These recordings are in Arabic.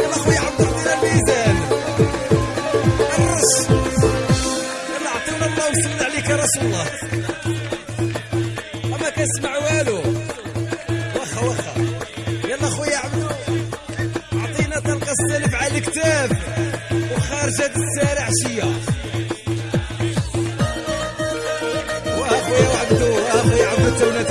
يلا خويا عبد عطينا الميزان الرش يلا عطيونا الله وسلم عليك يا رسول الله ما كنسمع والو واخا واخا يلا خويا عبدو عطينا تلقى السلف على الكتاب وخارجة السارع عشية واخويا وعبدو واخويا عبدو تونات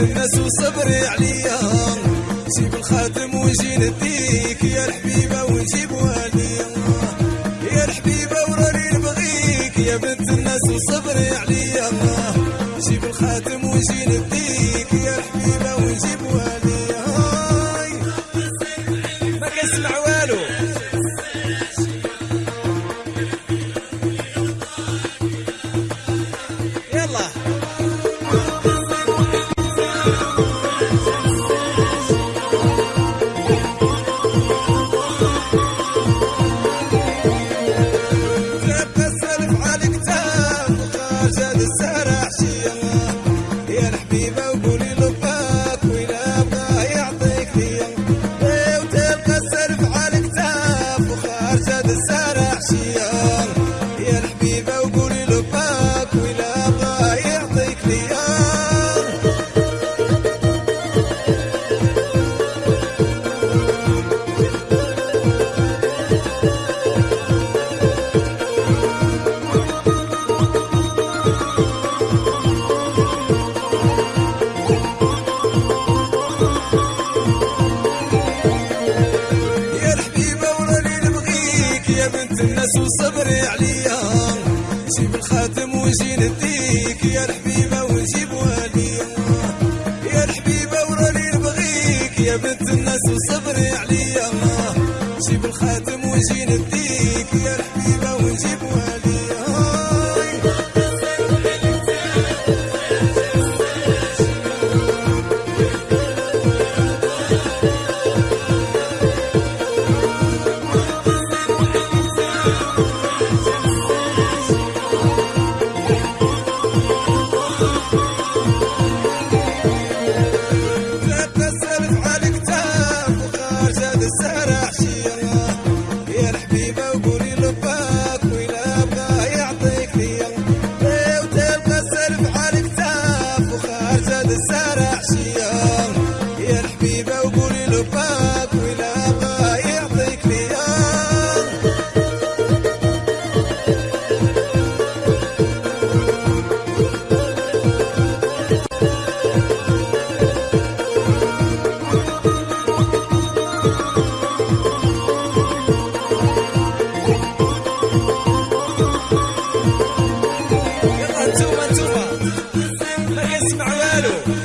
الناس وصبري عليا جيب الخاتم ونجي نديك يا الحبيبة ونجيب والديا يا الحبيبة وراني نبغيك. يا بنت الناس وصبري عليا جيب الخاتم ونجي نديك يا الحبيبة ونجيب والديا ما كنسمع والو. الناس وصبري عليا. جيب الخاتم ونجي نديك يا الحبيبة ونجيب والديا يا الحبيبة وراني نبغيك. يا بنت الناس وصبري عليا. جيب الخاتم ونجي نديك يا الحبيبة ونجيب والديا يلا